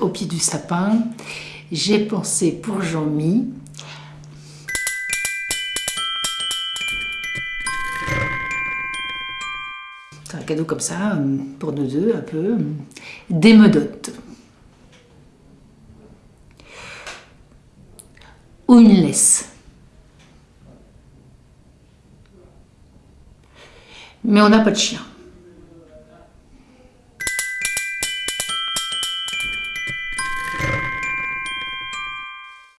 au pied du sapin, j'ai pensé pour Jean-Mi un cadeau comme ça, pour nous deux, un peu, des medotes. Ou une laisse. Mais on n'a pas de chien.